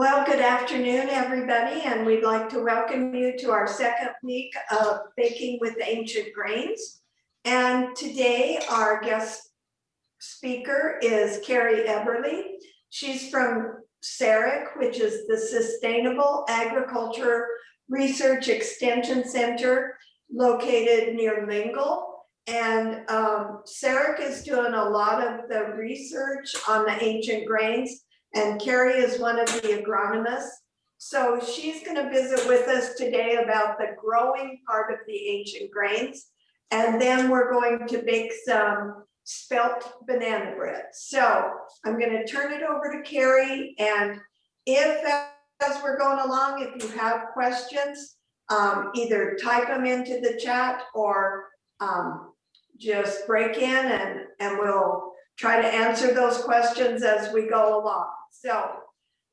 Well, good afternoon, everybody, and we'd like to welcome you to our second week of Baking with Ancient Grains. And today our guest speaker is Carrie Eberle. She's from SAREC, which is the Sustainable Agriculture Research Extension Center located near Lingle. And um, SAREC is doing a lot of the research on the ancient grains and Carrie is one of the agronomists. So she's going to visit with us today about the growing part of the ancient grains. And then we're going to bake some spelt banana bread. So I'm going to turn it over to Carrie. And if as we're going along, if you have questions, um, either type them into the chat or um, just break in and, and we'll try to answer those questions as we go along. So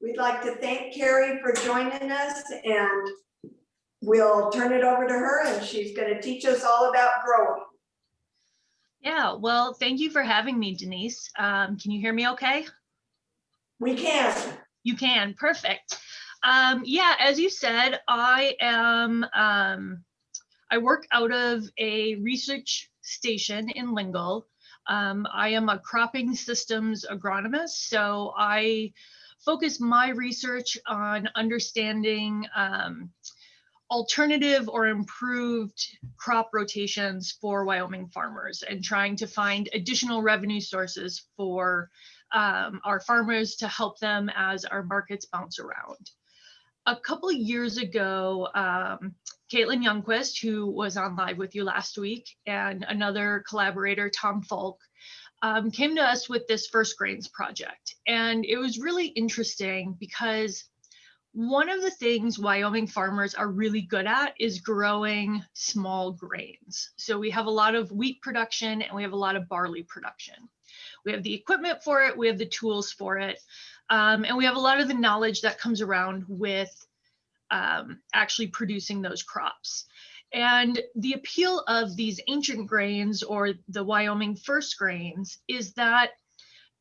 we'd like to thank Carrie for joining us and we'll turn it over to her and she's going to teach us all about growing. Yeah, well, thank you for having me, Denise. Um, can you hear me okay? We can. You can, perfect. Um, yeah, as you said, I am, um, I work out of a research station in Lingle. Um, I am a cropping systems agronomist, so I focus my research on understanding um, alternative or improved crop rotations for Wyoming farmers and trying to find additional revenue sources for um, our farmers to help them as our markets bounce around. A couple years ago, um, Caitlin Youngquist, who was on live with you last week, and another collaborator, Tom Falk, um, came to us with this First Grains project. And it was really interesting because one of the things Wyoming farmers are really good at is growing small grains. So we have a lot of wheat production and we have a lot of barley production. We have the equipment for it, we have the tools for it, um, and we have a lot of the knowledge that comes around with um, actually producing those crops. And the appeal of these ancient grains or the Wyoming first grains is that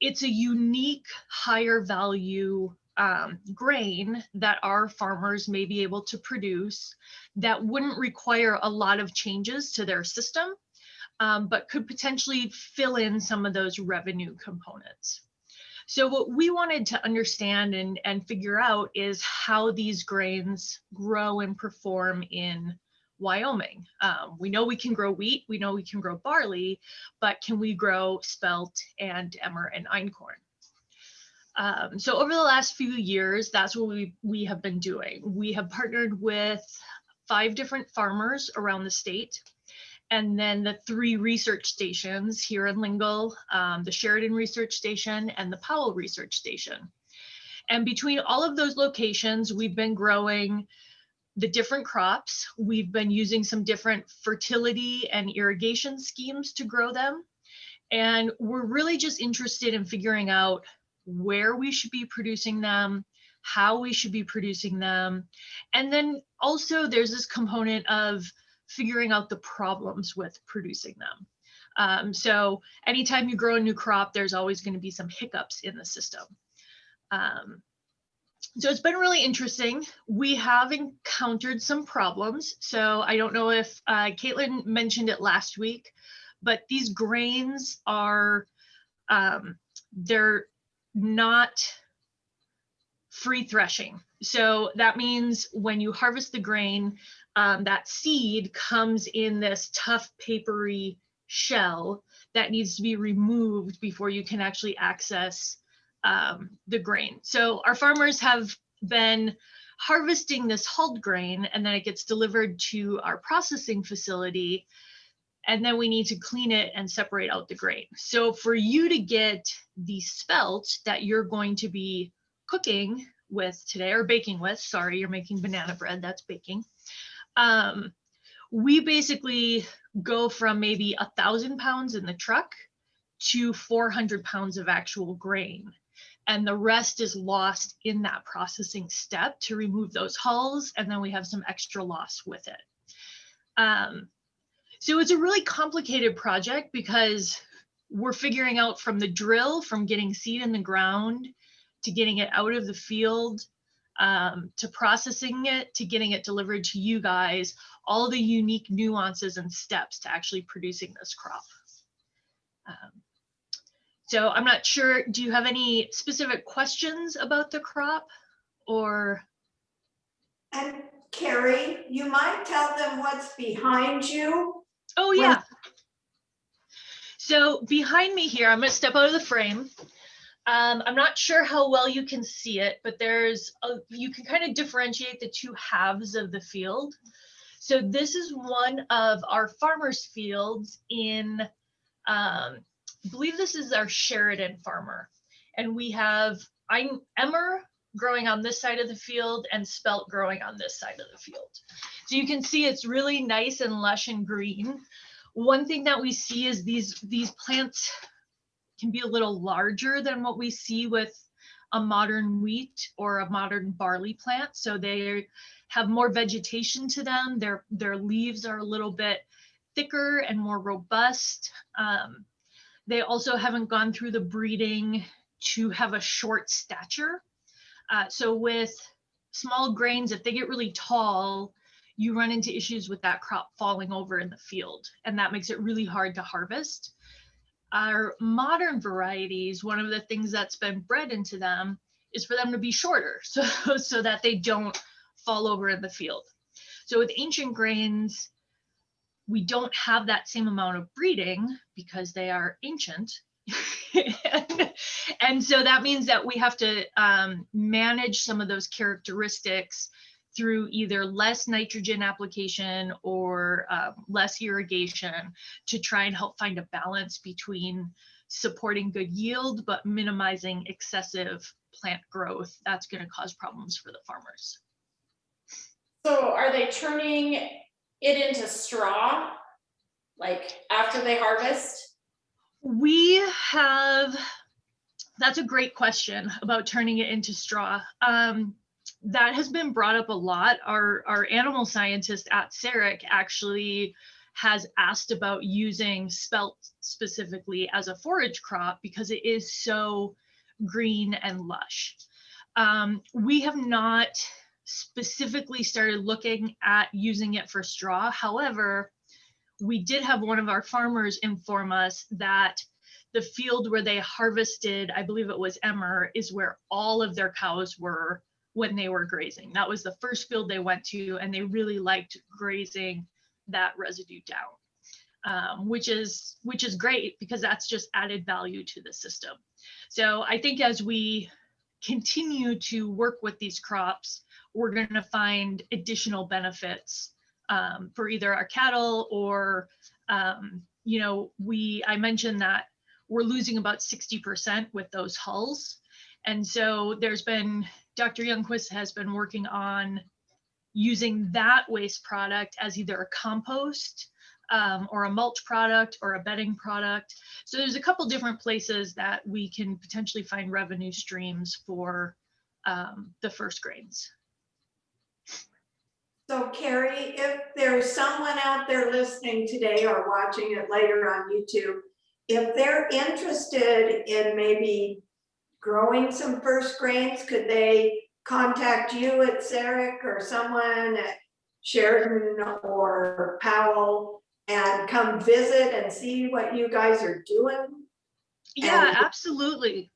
it's a unique higher value um, grain that our farmers may be able to produce that wouldn't require a lot of changes to their system, um, but could potentially fill in some of those revenue components. So what we wanted to understand and, and figure out is how these grains grow and perform in Wyoming. Um, we know we can grow wheat, we know we can grow barley, but can we grow spelt and emmer and einkorn? Um, so over the last few years, that's what we, we have been doing. We have partnered with five different farmers around the state and then the three research stations here in Lingle, um, the Sheridan Research Station and the Powell Research Station. And between all of those locations, we've been growing the different crops. We've been using some different fertility and irrigation schemes to grow them. And we're really just interested in figuring out where we should be producing them, how we should be producing them. And then also there's this component of figuring out the problems with producing them. Um, so anytime you grow a new crop, there's always going to be some hiccups in the system. Um, so it's been really interesting. We have encountered some problems. So I don't know if uh, Caitlin mentioned it last week, but these grains are, um, they're not free threshing. So that means when you harvest the grain, um, that seed comes in this tough papery shell that needs to be removed before you can actually access um, the grain. So our farmers have been harvesting this hulled grain and then it gets delivered to our processing facility and then we need to clean it and separate out the grain. So for you to get the spelt that you're going to be cooking with today or baking with, sorry, you're making banana bread, that's baking. Um, we basically go from maybe a thousand pounds in the truck to 400 pounds of actual grain and the rest is lost in that processing step to remove those hulls and then we have some extra loss with it. Um, so it's a really complicated project because we're figuring out from the drill, from getting seed in the ground to getting it out of the field, um, to processing it to getting it delivered to you guys, all the unique nuances and steps to actually producing this crop. Um, so I'm not sure, do you have any specific questions about the crop or? And Carrie, you might tell them what's behind you. Oh, yeah. So behind me here, I'm gonna step out of the frame. Um, I'm not sure how well you can see it, but there's, a, you can kind of differentiate the two halves of the field. So this is one of our farmers fields in, um, I believe this is our Sheridan farmer. And we have I'm Emmer growing on this side of the field and spelt growing on this side of the field. So you can see it's really nice and lush and green. One thing that we see is these these plants can be a little larger than what we see with a modern wheat or a modern barley plant. So they have more vegetation to them. Their their leaves are a little bit thicker and more robust. Um, they also haven't gone through the breeding to have a short stature. Uh, so with small grains, if they get really tall, you run into issues with that crop falling over in the field, and that makes it really hard to harvest. Our modern varieties, one of the things that's been bred into them is for them to be shorter, so, so that they don't fall over in the field. So with ancient grains, we don't have that same amount of breeding because they are ancient. and, so that means that we have to um, manage some of those characteristics through either less nitrogen application or um, less irrigation to try and help find a balance between supporting good yield but minimizing excessive plant growth that's going to cause problems for the farmers So are they turning it into straw? Like after they harvest? we have that's a great question about turning it into straw um, that has been brought up a lot our our animal scientist at SAREC actually has asked about using spelt specifically as a forage crop because it is so green and lush. Um, we have not specifically started looking at using it for straw. However, we did have one of our farmers inform us that the field where they harvested, I believe it was Emmer, is where all of their cows were when they were grazing. That was the first field they went to, and they really liked grazing that residue down, um, which is which is great because that's just added value to the system. So I think as we continue to work with these crops, we're going to find additional benefits um, for either our cattle or, um, you know, we I mentioned that we're losing about 60% with those hulls. And so there's been, Dr. Youngquist has been working on using that waste product as either a compost um, or a mulch product or a bedding product. So there's a couple different places that we can potentially find revenue streams for um, the first grains. So Carrie, if there's someone out there listening today or watching it later on YouTube, if they're interested in maybe growing some first grains, could they contact you at SAREC or someone at Sheridan or Powell and come visit and see what you guys are doing? Yeah, And- absolutely.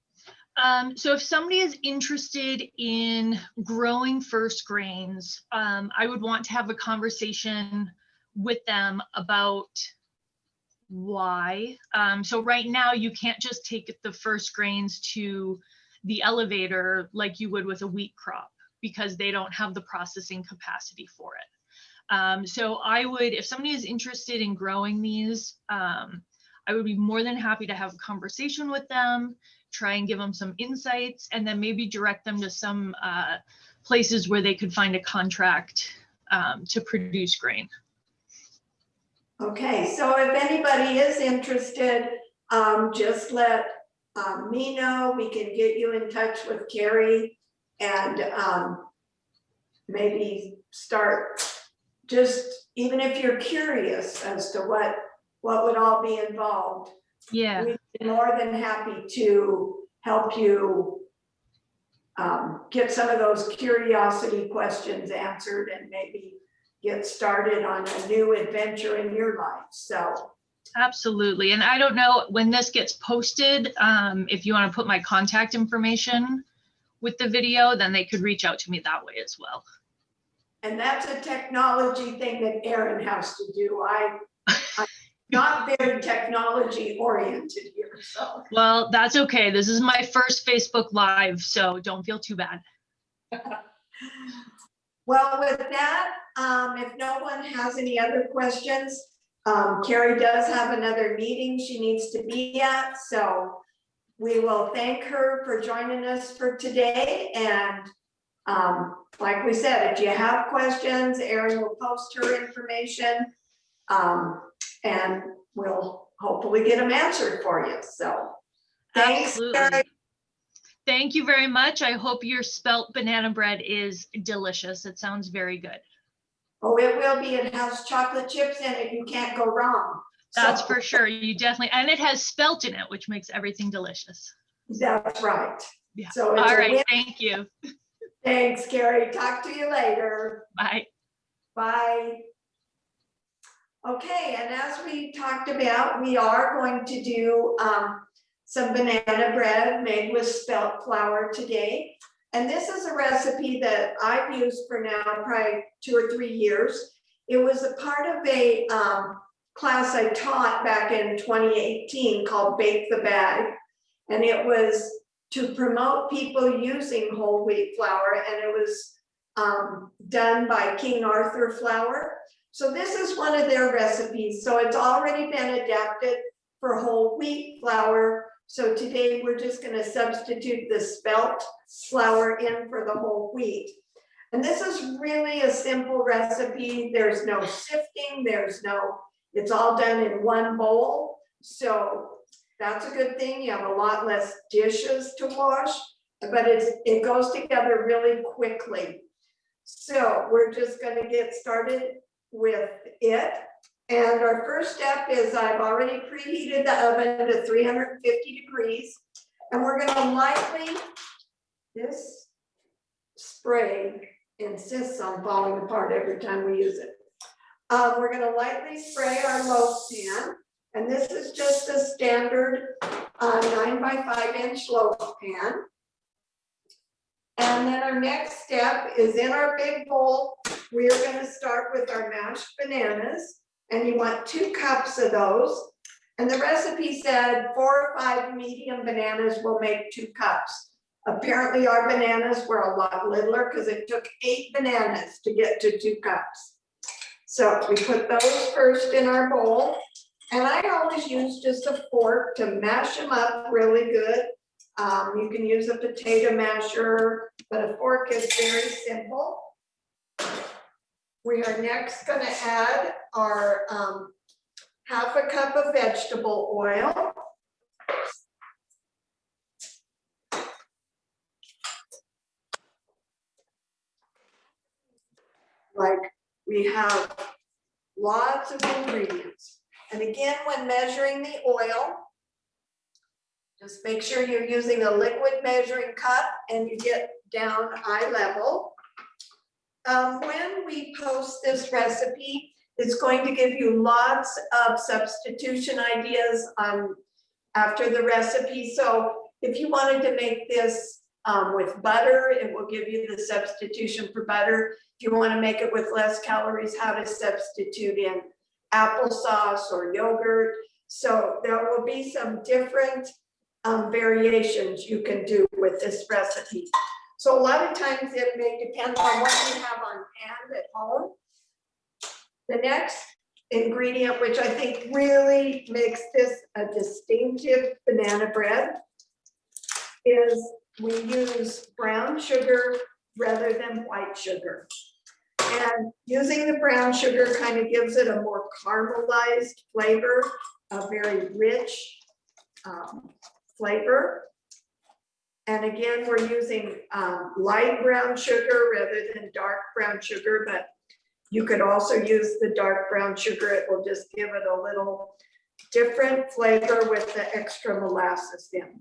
Um, so if somebody is interested in growing first grains, um, I would want to have a conversation with them about why. Um, so right now you can't just take the first grains to the elevator like you would with a wheat crop because they don't have the processing capacity for it. Um, so I would, if somebody is interested in growing these, um, I would be more than happy to have a conversation with them, try and give them some insights, and then maybe direct them to some uh, places where they could find a contract um, to produce grain. Okay, so if anybody is interested, um, just let, um, me know, we can get you in touch with Carrie and, um, maybe start, just, even if you're curious as to what, what would all be involved, Yeah, we'd be more than happy to help you um, get some of those curiosity questions answered and maybe get started on a new adventure in your life. So, Absolutely. And I don't know when this gets posted, um, if you want to put my contact information with the video, then they could reach out to me that way as well. and that's a technology thing that Erin has to do. I, I'm not very technology oriented here, so. Well, that's okay. This is my first Facebook Live, so don't feel too bad. Well, with that, um, if no one has any other questions, um, Carrie does have another meeting she needs to be at, so we will thank her for joining us for today, and um, like we said, if you have questions, Erin will post her information, um, and we'll hopefully get them answered for you, so. Thanks, Absolutely. Carrie. Thank you very much. I hope your spelt banana bread is delicious. It sounds very good. Oh, it will be, it has chocolate chips in it, you can't go wrong. That's So- for sure. You definitely, and it has spelt in it, which makes everything delicious. That's right. Yeah. So All right, thank you. Thanks, Carrie. Talk to you later. Bye. Bye. Okay, and as we talked about, we are going to do um, some banana bread made with spelt flour today. And this is a recipe that I've used for now probably two or three years. It was a part of a um, class I taught back in 2018 called Bake the Bag. And it was to promote people using whole wheat flour, and it was um, done by King Arthur Flour. So this is one of their recipes. So it's already been adapted for whole wheat flour. So today we're just gonna substitute the spelt flour in for the whole wheat. And this is really a simple recipe. There's no sifting, there's no, it's all done in one bowl. So that's a good thing. You have a lot less dishes to wash, but it's, it goes together really quickly. So we're just gonna get started with it. And our first step is I've already preheated the oven to three hundred and fifty degrees. And we're gonna lightly, this spray insists on falling apart every time we use it. Um, we're gonna lightly spray our loaf pan. And this is just a standard uh, nine by five inch loaf pan. And then our next step is in our big bowl, we are gonna start with our mashed bananas. And you want two cups of those. And the recipe said four or five medium bananas will make two cups. Apparently our bananas were a lot littler because it took eight bananas to get to two cups. So we put those first in our bowl. And I always use just a fork to mash them up really good. Um, you can use a potato masher, but a fork is very simple. We are next gonna add our, um, half a cup of vegetable oil. Like, we have lots of ingredients. And again, when measuring the oil, just make sure you're using a liquid measuring cup and you get down eye level. Um, when we post this recipe, it's going to give you lots of substitution ideas on after the recipe. So if you wanted to make this um, with butter, it will give you the substitution for butter. If you want to make it with less calories, how to substitute in applesauce or yogurt. So there will be some different um, variations you can do with this recipe. So a lot of times it may depend on what you have on hand at home. The next ingredient, which I think really makes this a distinctive banana bread, is we use brown sugar rather than white sugar. And using the brown sugar kind of gives it a more caramelized flavor, a very rich um, flavor. And again, we're using um, light brown sugar rather than dark brown sugar, but you could also use the dark brown sugar. It will just give it a little different flavor with the extra molasses in.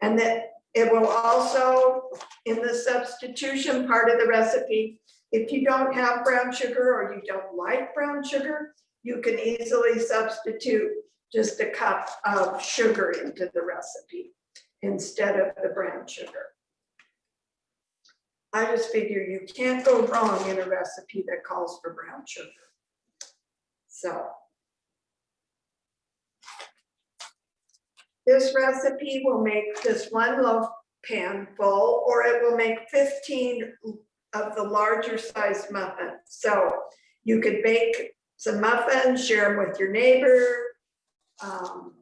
And that It will also, in the substitution part of the recipe, if you don't have brown sugar or you don't like brown sugar, you can easily substitute just a cup of sugar into the recipe instead of the brown sugar. I just figure you can't go wrong in a recipe that calls for brown sugar. So. This recipe will make this one loaf pan full, or it will make fifteen of the larger sized muffins. So you could bake some muffins, share them with your neighbor. um,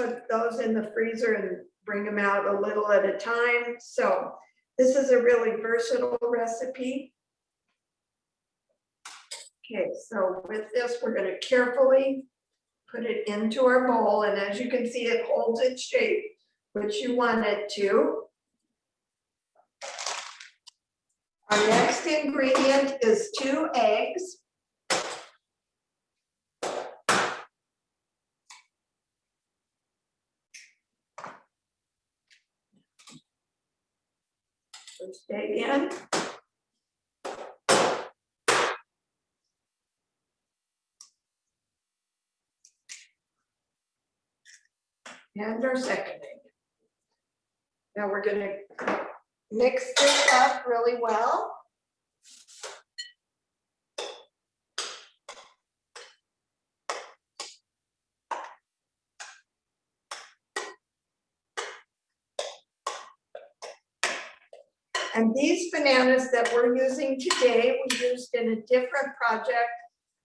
Put those in the freezer and bring them out a little at a time. So this is a really versatile recipe. Okay, so with this, we're gonna carefully put it into our bowl, and as you can see, it holds its shape, which you want it to. Our next ingredient is two eggs. First egg in. And our second egg. Now we're gonna mix this up really well. And these bananas that we're using today, we used in a different project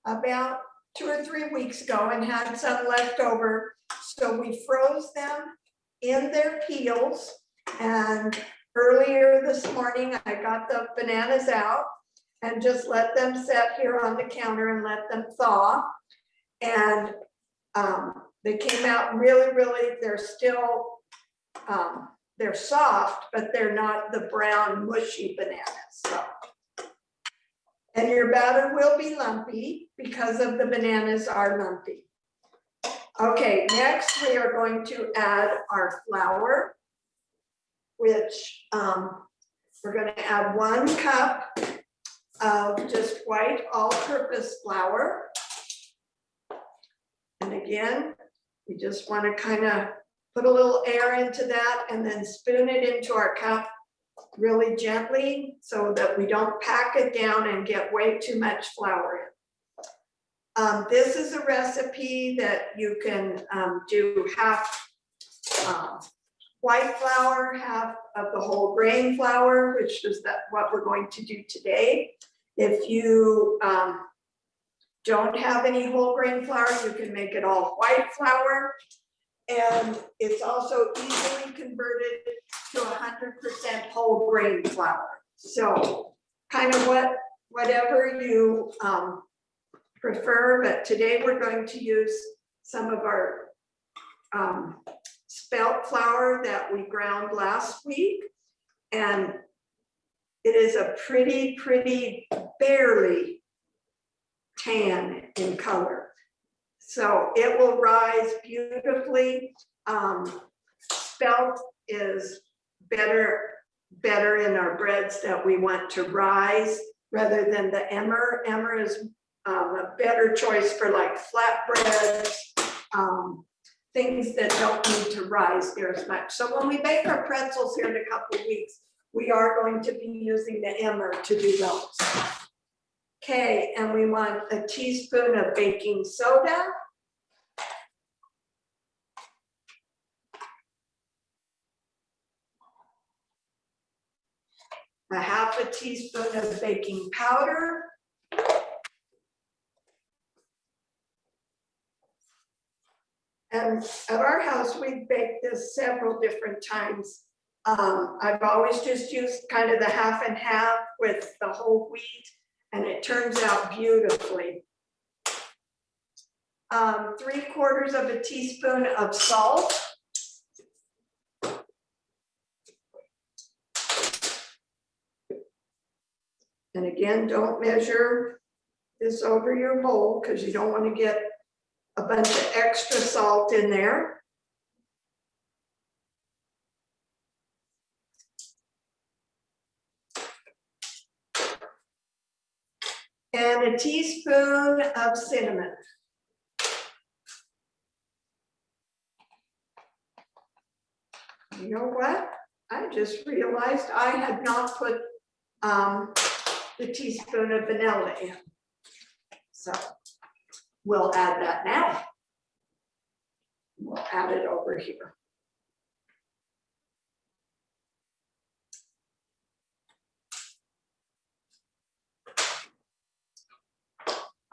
about two or three weeks ago and had some left over. So we froze them in their peels. And earlier this morning, I got the bananas out and just let them sit here on the counter and let them thaw. And um, they came out really, really, they're still, um, they're soft, but they're not the brown mushy bananas, so. And your batter will be lumpy because of the bananas are lumpy. Okay, next we are going to add our flour, which um, we're gonna add one cup of just white all-purpose flour. And again, we just wanna kind of put a little air into that and then spoon it into our cup really gently so that we don't pack it down and get way too much flour in. Um, this is a recipe that you can um, do half um, white flour, half of the whole grain flour, which is that what we're going to do today. If you um, don't have any whole grain flour, you can make it all white flour. And it's also easily converted to hundred percent whole grain flour. So kind of what, whatever you um, prefer, but today we're going to use some of our um, spelt flour that we ground last week. And it is a pretty, pretty barely tan in color. So it will rise beautifully. Um, spelt is better, better in our breads that we want to rise rather than the emmer. Emmer is um, a better choice for like flatbreads, um, things that don't need to rise near as much. So when we bake our pretzels here in a couple weeks, we are going to be using the emmer to do those. Okay, and we want a teaspoon of baking soda. A half a teaspoon of baking powder. And at our house, we baked this several different times. Um, I've always just used kind of the half and half with the whole wheat and it turns out beautifully. Um, three quarters of a teaspoon of salt. And again, don't measure this over your bowl because you don't want to get a bunch of extra salt in there. A teaspoon of cinnamon. You know what? I just realized I had not put um, the teaspoon of vanilla in. So we'll add that now. We'll add it over here.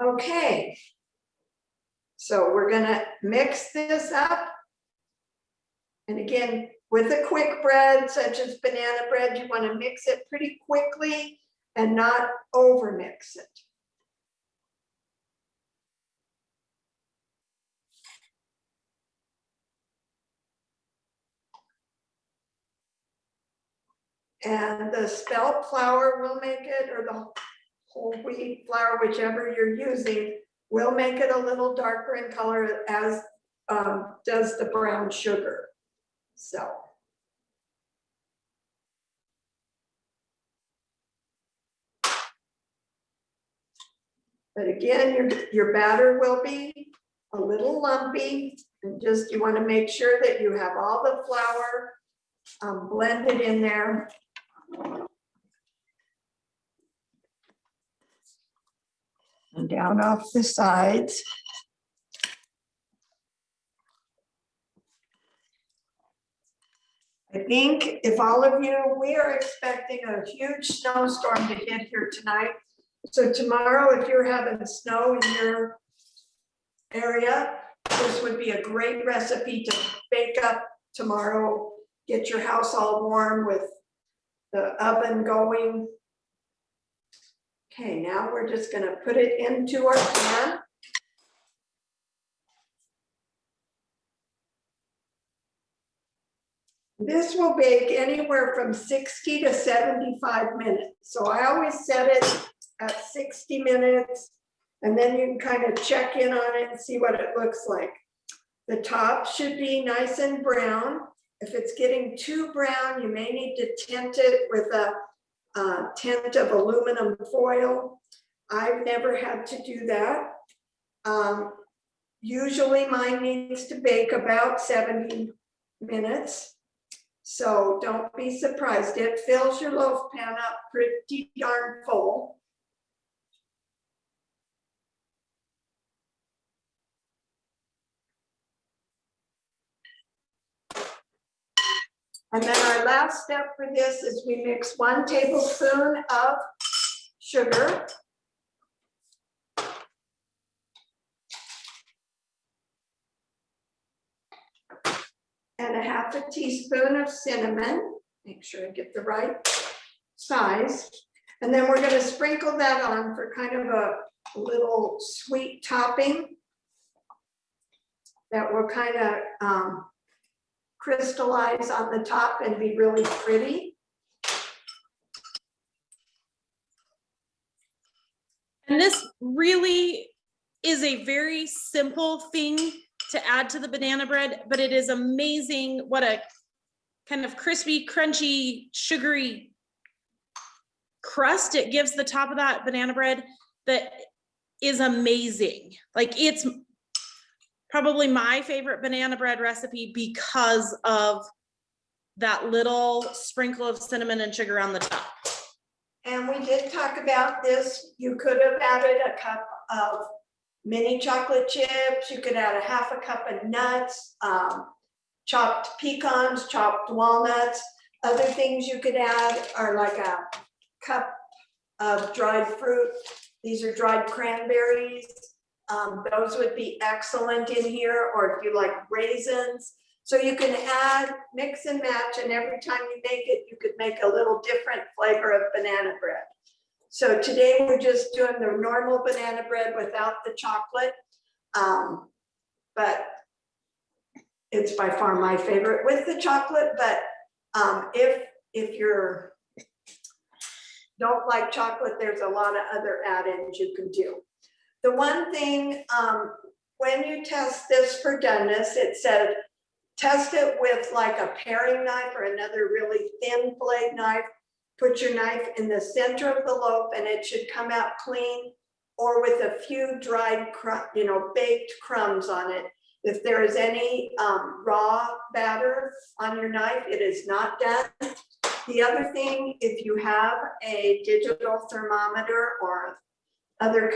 Okay. So we're gonna mix this up. And again, with a quick bread such as banana bread, you wanna mix it pretty quickly and not over mix it. And the spelt flour will make it, or the whole wheat flour, whichever you're using, will make it a little darker in color as um, does the brown sugar. So. But again, your, your batter will be a little lumpy and just, you want to make sure that you have all the flour um, blended in there. And down off the sides. I think if all of you, we are expecting a huge snowstorm to hit here tonight. So tomorrow, if you're having snow in your area, this would be a great recipe to bake up tomorrow. Get your house all warm with the oven going. Okay, now we're just gonna put it into our pan. This will bake anywhere from sixty to seventy-five minutes. So I always set it at sixty minutes. And then you can kind of check in on it and see what it looks like. The top should be nice and brown. If it's getting too brown, you may need to tint it with a uh, tint of aluminum foil. I've never had to do that. Um, usually mine needs to bake about 70 minutes. So don't be surprised. It fills your loaf pan up pretty darn full. And then our last step for this is we mix one tablespoon of sugar. And a half a teaspoon of cinnamon, make sure I get the right size. And then we're gonna sprinkle that on for kind of a little sweet topping. That will kind of um, crystallize on the top and be really pretty. And this really is a very simple thing to add to the banana bread, but it is amazing what a kind of crispy, crunchy, sugary crust it gives the top of that banana bread that is amazing. Like it's probably my favorite banana bread recipe because of that little sprinkle of cinnamon and sugar on the top. And we did talk about this. You could have added a cup of mini chocolate chips. You could add a half a cup of nuts, um, chopped pecans, chopped walnuts. Other things you could add are like a cup of dried fruit. These are dried cranberries. Um, those would be excellent in here, or if you like raisins. So you can add, mix and match, and every time you make it, you could make a little different flavor of banana bread. So today we're just doing the normal banana bread without the chocolate. Um, but it's by far my favorite with the chocolate, but um, if, if you're don't like chocolate, there's a lot of other add-ins you can do. The one thing, um, when you test this for doneness, it said, test it with like a paring knife or another really thin blade knife. Put your knife in the center of the loaf and it should come out clean. or with a few dried you know, baked crumbs on it. If there is any um, raw batter on your knife, it is not done. The other thing, if you have a digital thermometer or other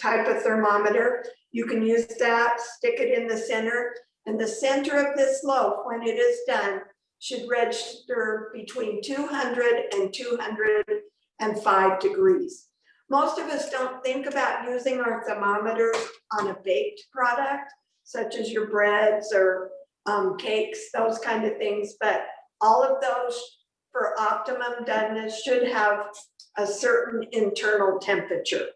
type of thermometer, you can use that, stick it in the center. And the center of this loaf, when it is done, should register between 200 and 205 degrees. Most of us don't think about using our thermometers on a baked product, such as your breads or um, cakes, those kind of things, but all of those for optimum doneness should have a certain internal temperature.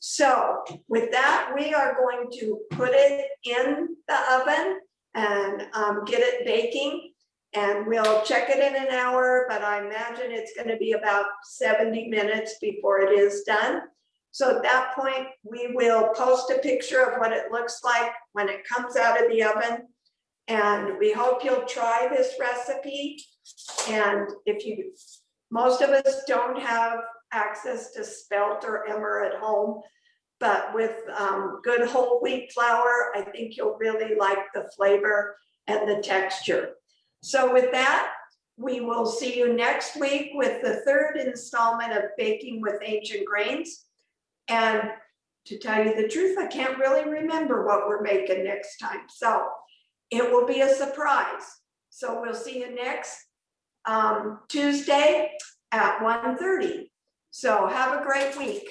So with that, we are going to put it in the oven and um, get it baking. And we'll check it in an hour, but I imagine it's gonna be about seventy minutes before it is done. So at that point, we will post a picture of what it looks like when it comes out of the oven. And we hope you'll try this recipe. And if you, most of us don't have access to spelt or emmer at home. But with um, good whole wheat flour, I think you'll really like the flavor and the texture. So with that, we will see you next week with the third installment of Baking with Ancient Grains. And to tell you the truth, I can't really remember what we're making next time. So it will be a surprise. So we'll see you next um, Tuesday at 1:30. So have a great week.